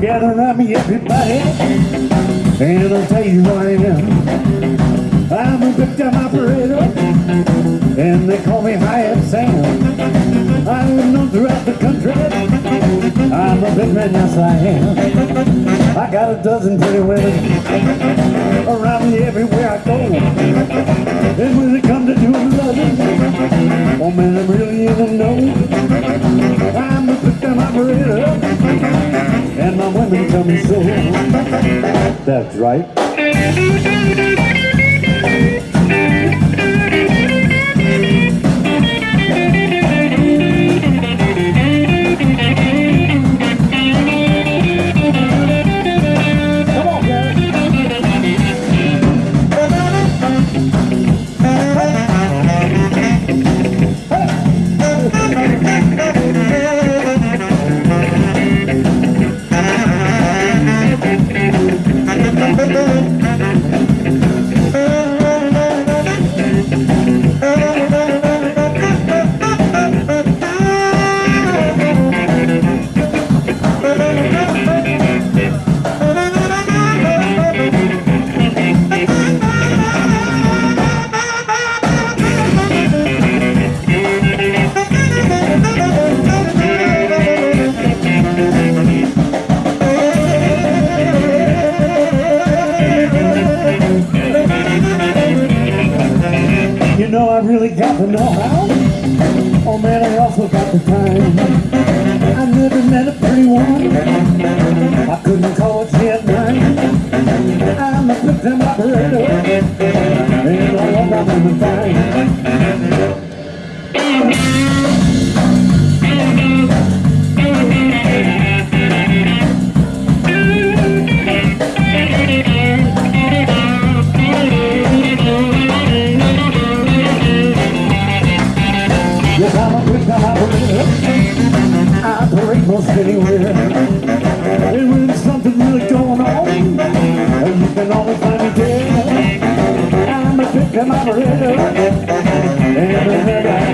Gather around me, everybody, and I'll tell you who I am. I'm a victim operator, and they call me Hyatt Sam. I'm known throughout the country. I'm a big man, yes I am. I got a dozen pretty women That's right. You know I really got the know-how. Oh man, I also got the time. I never met a pretty woman. I couldn't call it yet. I'm a victim operator. And I love my women fine. I break most anywhere, and when there's something really going on, and you can always find me there. I'm a trick and I'm a And I'm a riddle, a